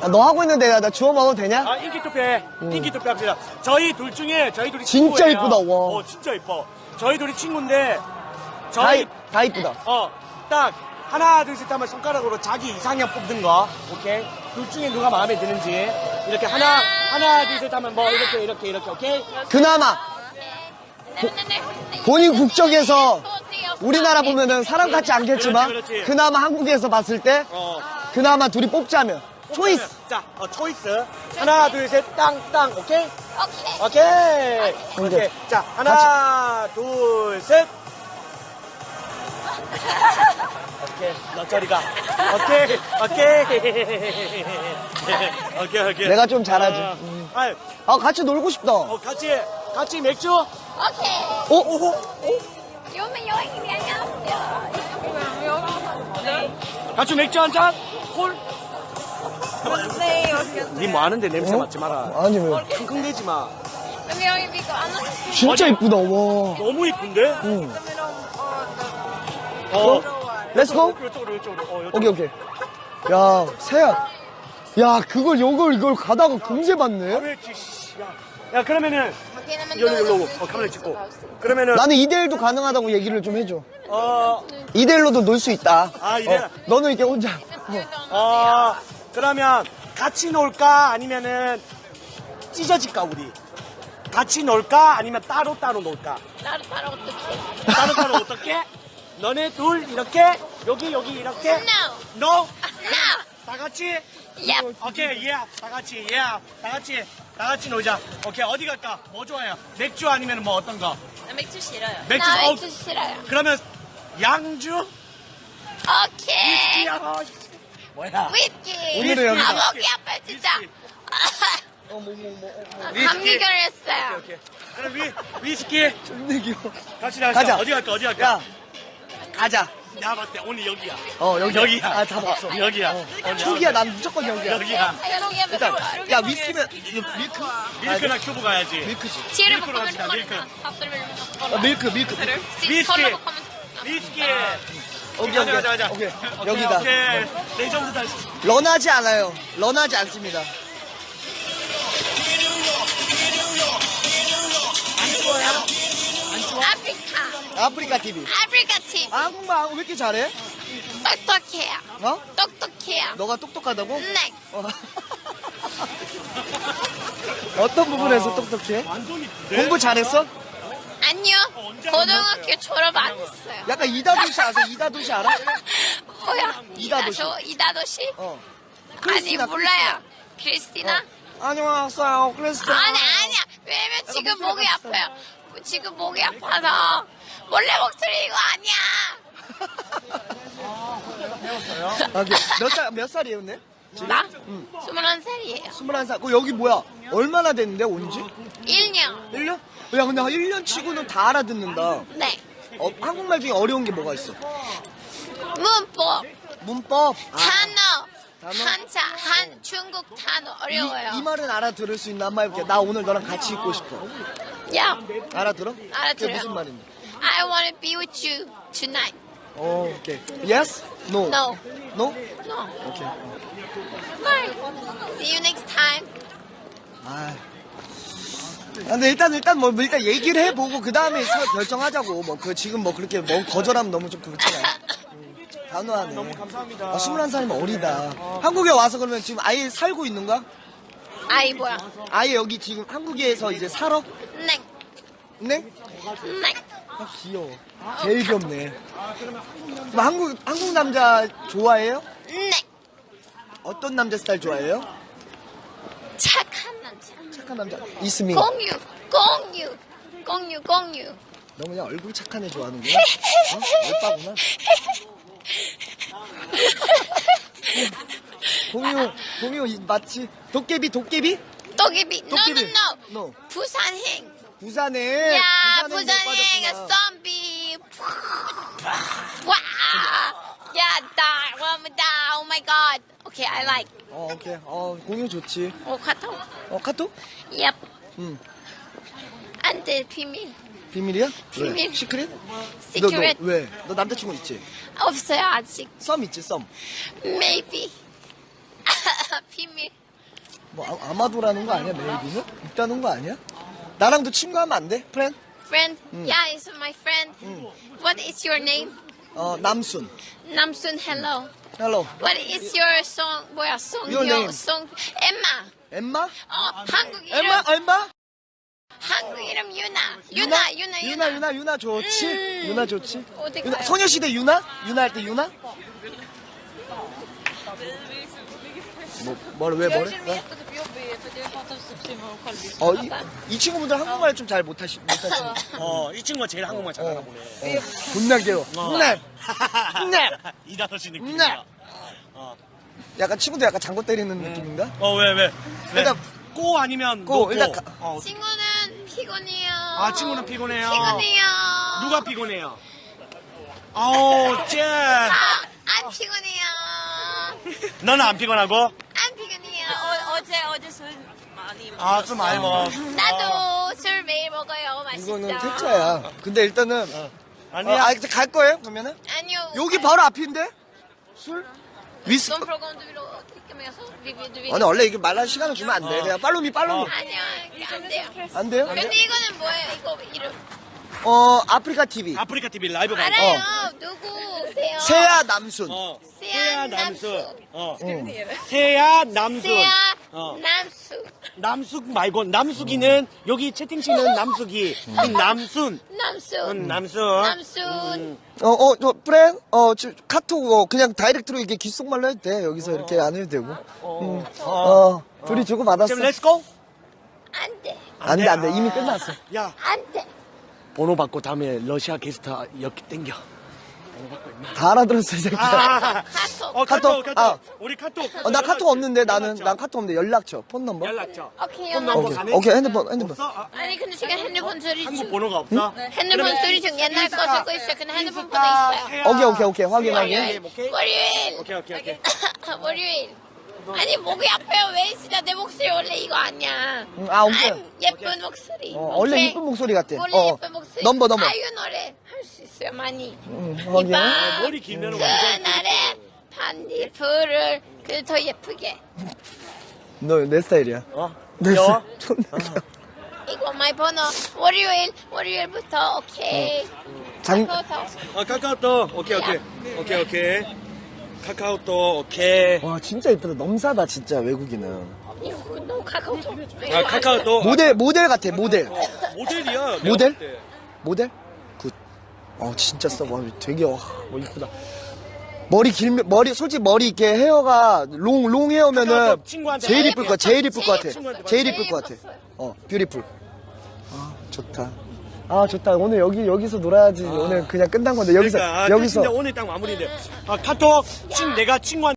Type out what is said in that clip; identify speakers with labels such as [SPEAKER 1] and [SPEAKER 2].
[SPEAKER 1] 아, 너 하고 있는데 나, 나 주워 먹어도 되냐?
[SPEAKER 2] 아 인기 투표해. 인기 투표 합시다. 저희 둘 중에 저희 둘이
[SPEAKER 1] 진짜
[SPEAKER 2] 친구예요.
[SPEAKER 1] 이쁘다, 와.
[SPEAKER 2] 어 진짜 이뻐. 저희 둘이 친구인데
[SPEAKER 1] 다,
[SPEAKER 2] 저희
[SPEAKER 1] 이- 다 이쁘다.
[SPEAKER 2] 어 딱 하나 둘 셋 하면 손가락으로 자기 이상형 뽑는 거. 오케이. 둘 중에 누가 마음에 드는지 이렇게 하나 하나 둘 셋 하면 뭐 이렇게 이렇게 이렇게 오케이.
[SPEAKER 1] 그나마 본인 국적에서 우리나라 보면은 사람 같지 않겠지만
[SPEAKER 2] 그렇지, 그렇지.
[SPEAKER 1] 그나마 한국에서 봤을 때
[SPEAKER 2] 어.
[SPEAKER 1] 그나마 둘이 뽑자면 초이스.
[SPEAKER 2] 자, 어, 초이스. 하나, 둘, 셋, 땅, 땅. 오케이?
[SPEAKER 3] 오케이.
[SPEAKER 2] 오케이. 오케이.
[SPEAKER 1] 오케이.
[SPEAKER 2] 자, 하나, 둘, 셋. 오케이. 너 저리 가. 오케이. 오케이. 오케이, 오케이.
[SPEAKER 1] 내가 좀 잘하지.
[SPEAKER 2] 어,
[SPEAKER 1] 음.
[SPEAKER 2] 아이,
[SPEAKER 1] 아 같이 놀고 싶다.
[SPEAKER 2] 어, 같이, 같이 맥주?
[SPEAKER 3] 오케이.
[SPEAKER 1] 어?
[SPEAKER 2] 오호.
[SPEAKER 3] 요면 여행이 안녕하세요.
[SPEAKER 2] 같이 맥주 한 잔? 콜?
[SPEAKER 3] 네, 여기.
[SPEAKER 2] 니뭐 하는데 냄새
[SPEAKER 1] 어?
[SPEAKER 2] 맡지 마라.
[SPEAKER 1] 아니 왜?
[SPEAKER 2] 킁킁대지 마.
[SPEAKER 3] 여기 여기 비고 안 왔어요.
[SPEAKER 1] 진짜 이쁘다. 와.
[SPEAKER 2] 너무 이쁜데?
[SPEAKER 1] 응.
[SPEAKER 2] 어.
[SPEAKER 1] let's go.
[SPEAKER 2] 이쪽으로, 이쪽으로. 어, 이쪽으로.
[SPEAKER 1] 오케이 오케이. 야 세야. 야 그걸 요걸 이걸 가다가 금세 봤네.
[SPEAKER 2] 씨, 야. 야, 그러면은, 여기,
[SPEAKER 3] 또
[SPEAKER 2] 여기, 어, 카메라 찍고. 그러면은,
[SPEAKER 1] 나는 2대1도 가능하다고 얘기를 좀 해줘.
[SPEAKER 2] 어,
[SPEAKER 1] 2대1로도 놀 수 있다.
[SPEAKER 2] 아, 이래?
[SPEAKER 1] 어, 너는 이렇게 혼자.
[SPEAKER 2] 어, 그러면, 같이 놀까? 아니면은, 찢어질까, 우리? 같이 놀까? 아니면 따로 따로 놀까?
[SPEAKER 3] 따로 따로 어떻게?
[SPEAKER 2] 따로 따로 어떻게? 너네 둘, 이렇게? 여기, 여기, 이렇게?
[SPEAKER 3] No.
[SPEAKER 2] No?
[SPEAKER 3] No.
[SPEAKER 2] 다 같이?
[SPEAKER 3] Yep.
[SPEAKER 2] 오케이, 예. 다 같이, 예. 다 같이, 다 같이 놀자. 오케이, 어디 갈까? 뭐 좋아해요? 맥주 아니면 뭐 어떤 거?
[SPEAKER 3] 나 맥주 싫어요.
[SPEAKER 2] 맥주,
[SPEAKER 3] 나
[SPEAKER 2] 어.
[SPEAKER 3] 맥주 싫어요.
[SPEAKER 2] 그러면, 양주?
[SPEAKER 3] 오케이.
[SPEAKER 2] 야, 뭐야?
[SPEAKER 3] 위스키.
[SPEAKER 1] 오늘은 여기다.
[SPEAKER 3] 아, 목이 아파 진짜.
[SPEAKER 1] 어, 뭐, 뭐, 뭐, 어, 뭐.
[SPEAKER 3] 감기 걸렸어요.
[SPEAKER 2] 오케이. 그럼 위, 위스키
[SPEAKER 1] 존나 귀여워.
[SPEAKER 2] 같이 나가자.
[SPEAKER 1] 가자.
[SPEAKER 2] 어디 갈까? 어디 갈까?
[SPEAKER 1] 야, 가자.
[SPEAKER 2] 나 봤을 때 오늘 여기야.
[SPEAKER 1] 어, 여기.
[SPEAKER 2] 여기야.
[SPEAKER 1] 아, 다 봤어.
[SPEAKER 2] 여기야.
[SPEAKER 1] 어. 초기야, 난 무조건 여기야.
[SPEAKER 2] 여기야.
[SPEAKER 3] 여기
[SPEAKER 1] 일단,
[SPEAKER 3] 여기
[SPEAKER 1] 야, 위스키면, 이거 밀크?
[SPEAKER 2] 밀크나 큐브 가야지.
[SPEAKER 1] 밀크지.
[SPEAKER 3] 지혜를
[SPEAKER 2] 밀크로
[SPEAKER 3] 볶으면
[SPEAKER 2] 갑시다, 밀크.
[SPEAKER 1] 어, 밀크, 밀크.
[SPEAKER 2] 위스키. 위스키.
[SPEAKER 1] 오케이,
[SPEAKER 2] 가자,
[SPEAKER 1] 오케이.
[SPEAKER 2] 가자, 가자.
[SPEAKER 1] 오케이.
[SPEAKER 2] 오케이,
[SPEAKER 1] 여기다.
[SPEAKER 2] 오케이. 레전드 다시.
[SPEAKER 1] run하지 않아요. run하지 않습니다.
[SPEAKER 2] 안 좋아요?
[SPEAKER 3] 아프리카.
[SPEAKER 1] 아프리카 TV.
[SPEAKER 3] 아프리카 팀.
[SPEAKER 1] 아, 한국말 왜 이렇게 잘해?
[SPEAKER 3] 똑똑해요.
[SPEAKER 1] 어?
[SPEAKER 3] 똑똑해요.
[SPEAKER 1] 너가 똑똑하다고?
[SPEAKER 3] 네.
[SPEAKER 1] 어. 어떤 부분에서 똑똑해?
[SPEAKER 2] 완전 이쁜데?
[SPEAKER 1] 공부 잘했어?
[SPEAKER 3] 아니요.
[SPEAKER 2] 언제
[SPEAKER 3] 고등학교 졸업 안 했어요.
[SPEAKER 1] 약간 이다도시 아세요? 이다도시 알아?
[SPEAKER 3] 뭐야?
[SPEAKER 1] 이다도시.
[SPEAKER 3] 이다도- 이다도시?
[SPEAKER 1] 어.
[SPEAKER 3] 아니
[SPEAKER 1] 크리스티나,
[SPEAKER 3] 몰라요. 크리스티나?
[SPEAKER 1] 안녕하세요, 크리스티나.
[SPEAKER 3] 아니 아니야. 왜냐면 지금 목이. 아파요. 지금 목이 아파서 원래 목소리 이거 아니야.
[SPEAKER 1] 아, 오케이. 몇 살, 몇 살이에요, 근데?
[SPEAKER 3] 나 스물한 살이에요.
[SPEAKER 1] 21살. 그 여기 뭐야? 얼마나 됐는데, 온 지?
[SPEAKER 3] 1년.
[SPEAKER 1] 1년? 야, 근데 한 1년 치고는 다 알아듣는다.
[SPEAKER 3] 네.
[SPEAKER 1] 어, 한국말 중에 어려운 게 뭐가 있어?
[SPEAKER 3] 문법,
[SPEAKER 1] 문법. 아,
[SPEAKER 3] 단어,
[SPEAKER 1] 단어?
[SPEAKER 3] 한자, 한 중국 단어 어려워요.
[SPEAKER 1] 이, 이 말은 알아들을 수 있나? 한번 해볼게. 나 오늘 너랑 같이 있고 싶어.
[SPEAKER 3] 야,
[SPEAKER 1] 알아들어?
[SPEAKER 3] 알아들어요.
[SPEAKER 1] 그게 무슨 말인지.
[SPEAKER 3] I want to be with you tonight.
[SPEAKER 1] 어, 오케이. Yes? No?
[SPEAKER 3] No,
[SPEAKER 1] No?
[SPEAKER 3] no.
[SPEAKER 1] 오케이.
[SPEAKER 3] Bye. See you next time.
[SPEAKER 1] 아. 근데 일단 일단 뭐 일단 얘기를 해보고 그 다음에 결정하자고 뭐 그 지금 뭐 그렇게 뭐 거절하면 너무 좀 그렇잖아요. 음, 단호하네.
[SPEAKER 2] 너무 감사합니다.
[SPEAKER 1] 아, 21살이면 어리다. 한국에 와서 그러면 지금 아예 살고 있는 거야?
[SPEAKER 3] 아이 뭐야?
[SPEAKER 1] 아예 여기 지금 한국에서 이제 살아?
[SPEAKER 3] 네,
[SPEAKER 1] 네?
[SPEAKER 3] 네.
[SPEAKER 1] 아, 귀여워. 제일 귀엽네. 그럼 한국, 한국 남자 좋아해요?
[SPEAKER 3] 네.
[SPEAKER 1] 어떤 남자 스타일 좋아해요?
[SPEAKER 3] 착한 남자.
[SPEAKER 1] 착한 남자. 이스미.
[SPEAKER 3] 공유, 공유, 공유, 공유.
[SPEAKER 1] 너 그냥 얼굴 착한 애 좋아하는구나. 어? 오빠구나. 공유, 공유 이- 맞지? 도깨비, 도깨비?
[SPEAKER 3] 도깨비. No, no, no.
[SPEAKER 1] No.
[SPEAKER 3] 부산행.
[SPEAKER 1] 부산에.
[SPEAKER 3] 야,
[SPEAKER 1] 부산에
[SPEAKER 3] 와무다. Oh my god. Okay, I like.
[SPEAKER 1] 어, 오케이. 어, 공유 좋지.
[SPEAKER 3] 오, 카톡.
[SPEAKER 1] 어, 카톡?
[SPEAKER 3] Yep.
[SPEAKER 1] 응.
[SPEAKER 3] 안 돼, 비밀.
[SPEAKER 1] 비밀이야?
[SPEAKER 3] 비밀.
[SPEAKER 1] 왜? 시크릿? 너, 너, 왜? 너 남자친구 있지?
[SPEAKER 3] 없어요, 아직.
[SPEAKER 1] 썸 있지, 썸.
[SPEAKER 3] Maybe. 비밀.
[SPEAKER 1] 뭐 아, 아마도라는 거 아니야 maybe는? 있다는 거 아니야? 나랑도 친구하면 안 돼? friend?
[SPEAKER 3] Friend? Yeah, it's my friend. What is your name?
[SPEAKER 1] 어 남순
[SPEAKER 3] Namsun, hello.
[SPEAKER 1] hello
[SPEAKER 3] What is your song? 뭐야, song?
[SPEAKER 1] Your name.
[SPEAKER 3] song. Emma.
[SPEAKER 1] 엠마?
[SPEAKER 3] 어, 한국 이름.
[SPEAKER 1] 엠마? 엠마?
[SPEAKER 3] 한국 이름 유나. 유나, 유나, 유나.
[SPEAKER 1] 유나 유나 유나 좋지?
[SPEAKER 3] 음.
[SPEAKER 1] 유나 좋지?
[SPEAKER 3] 어디
[SPEAKER 1] 유나,
[SPEAKER 3] 가요?
[SPEAKER 1] 소녀시대 유나? 유나 할 때 유나? 뭐, 뭐를 왜 뭐래? 왜? 어, 이, 이 친구분들 한국말 좀 잘 못하시, 못하시네.
[SPEAKER 2] 어, 이 친구가 제일 한국말 잘하나
[SPEAKER 1] 어,
[SPEAKER 2] 보네.
[SPEAKER 1] 어. 존나 귀여워. 훈남! 네.
[SPEAKER 2] 이다섯 씨
[SPEAKER 1] 네.
[SPEAKER 2] 느낌이야. 어.
[SPEAKER 1] 약간 친구도 약간 장고 때리는 느낌인가?
[SPEAKER 2] 어, 왜, 왜? 왜?
[SPEAKER 1] 일단
[SPEAKER 2] 꼬 아니면
[SPEAKER 1] 꼬,
[SPEAKER 2] 너
[SPEAKER 1] 일단
[SPEAKER 2] 꼬.
[SPEAKER 1] 가-
[SPEAKER 2] 어.
[SPEAKER 3] 친구는 피곤해요.
[SPEAKER 2] 아, 친구는 피곤해요.
[SPEAKER 3] 피곤해요.
[SPEAKER 2] 누가 피곤해요? 아우, 쟤.
[SPEAKER 3] 아, 안 피곤해요.
[SPEAKER 2] 너는 안 피곤하고?
[SPEAKER 3] 안 피곤해요.
[SPEAKER 4] 어, 어제 어제 술 많이 먹
[SPEAKER 2] 아, 술 많이 먹어.
[SPEAKER 3] 나도 술 매일 먹어요. 맛있어.
[SPEAKER 1] 이거는 퇴짜야. 근데 일단은, 어,
[SPEAKER 2] 아니야.
[SPEAKER 1] 아, 이제 갈 거예요? 그러면은?
[SPEAKER 3] 아니요.
[SPEAKER 1] 여기 바로 앞인데? 술? 위스.
[SPEAKER 3] Non de vélo.
[SPEAKER 1] 아니, 원래 이게 말할 시간을 주면 안 돼. 그냥 follow me, follow me.
[SPEAKER 3] 아니요, 안 돼요.
[SPEAKER 1] 안 돼요?
[SPEAKER 3] 근데 이거는 뭐예요? 이거 이름
[SPEAKER 1] 어, 아프리카 TV.
[SPEAKER 2] 아프리카 TV 라이브 방송.
[SPEAKER 3] 알아요. 누구세요?
[SPEAKER 1] 세야 남순.
[SPEAKER 2] 어.
[SPEAKER 3] 세야 남수.
[SPEAKER 2] 어.
[SPEAKER 1] 응.
[SPEAKER 2] 세야 남수.
[SPEAKER 3] 세야
[SPEAKER 2] 어.
[SPEAKER 3] 남수.
[SPEAKER 2] 남숙 말고 남숙이는 여기 채팅치는 남숙이 이 남순
[SPEAKER 3] 남수.
[SPEAKER 2] 은 남순
[SPEAKER 3] 남순.
[SPEAKER 1] 어, 어, 저, friend? 어, 저, 카톡, 어, 그냥 다이렉트로 이렇게 귓속말로 해도 돼. 여기서 이렇게 안 해도 되고. 음. 어, 둘이 주고 받았어.
[SPEAKER 2] 지금 let's go
[SPEAKER 3] 안 돼.
[SPEAKER 1] 안 돼, 안 돼. 이미 끝났어.
[SPEAKER 3] 야안 돼.
[SPEAKER 2] 번호 받고 다음에 러시아 게스트 여기 땡겨
[SPEAKER 1] 다 알아들었어, 이 새끼야.
[SPEAKER 2] 아,
[SPEAKER 3] 카톡.
[SPEAKER 2] 어 카톡
[SPEAKER 1] 카톡, 아.
[SPEAKER 2] 우리 카톡
[SPEAKER 1] 어, 나 카톡 없는데 나는,
[SPEAKER 2] 연락처.
[SPEAKER 1] 난 카톡 없는데 연락처, phone number?
[SPEAKER 2] 연락처
[SPEAKER 3] 오케이,
[SPEAKER 2] phone. number
[SPEAKER 1] 오케이,
[SPEAKER 2] 가능?
[SPEAKER 1] 오케이, 핸드폰, 핸드폰.
[SPEAKER 2] 없어? 아,
[SPEAKER 3] 아니 근데 지금 핸드폰 소리
[SPEAKER 2] 한국
[SPEAKER 3] 중
[SPEAKER 2] 번호가 없어?
[SPEAKER 3] 핸드폰 소리 중 옛날 거 쓰고 있어. 근데 핸드폰 번호 있어요.
[SPEAKER 1] 오케이, 오케이, 오케이. 확인,
[SPEAKER 3] 월요일.
[SPEAKER 1] 확인.
[SPEAKER 2] 오케이
[SPEAKER 3] 월요일.
[SPEAKER 2] 오케이 오케이 오케이
[SPEAKER 3] 월요일. 아니 목이 아파요. 왜 진짜 내 목소리 원래 이거 아니야.
[SPEAKER 1] 응, 아, 오케이.
[SPEAKER 3] 안 예쁜 목소리.
[SPEAKER 1] 어, 원래
[SPEAKER 3] 오케이?
[SPEAKER 1] 이쁜 목소리 같아.
[SPEAKER 3] 원래
[SPEAKER 1] 어.
[SPEAKER 3] 예쁜 목소리.
[SPEAKER 1] number, number.
[SPEAKER 3] 아유 노래 할 수 있어요 많이.
[SPEAKER 1] 응, 확인.
[SPEAKER 3] 이봐.
[SPEAKER 2] 어, 머리 길면 완전
[SPEAKER 3] 그날의 반딧불을 그 더 예쁘게.
[SPEAKER 1] 너 내 스타일이야.
[SPEAKER 2] 어?
[SPEAKER 1] 내
[SPEAKER 2] 귀여워?
[SPEAKER 1] 스타일. 존나 귀여워.
[SPEAKER 3] 이거 my 번호. 월요일 월요일부터 오케이.
[SPEAKER 1] 장,
[SPEAKER 3] 카카오톡.
[SPEAKER 2] 어 카카오톡 오케이 오케이 오케이 오케이 카카오톡 오케이
[SPEAKER 1] 와, 진짜 이쁘다. 넘사다, 진짜, 외국인은.
[SPEAKER 3] 이거 너 카카오톡.
[SPEAKER 2] 아 카카오톡
[SPEAKER 1] 모델, 모델 같아, 모델.
[SPEAKER 2] 어, 모델이야
[SPEAKER 1] 모델?
[SPEAKER 2] 때.
[SPEAKER 1] 모델? good. 어, 진짜 써. 와, 되게, 와, 뭐 이쁘다. 머리 길면, 머리, 솔직히 머리 이렇게 헤어가, long, long hair면은, 제일 이쁠 것 같아, 제일 이쁠 것 같아. 제일 이쁠 것 같아. 어, 뷰티풀. 아, 좋다. 아, 좋다. 오늘 여기, 여기서 놀아야지. 오늘 그냥 끝난 건데, 여기서,
[SPEAKER 2] 그러니까, 아,
[SPEAKER 1] 여기서.
[SPEAKER 2] 진짜 오늘 딱 마무리인데 아 카톡 친 내가 친구한테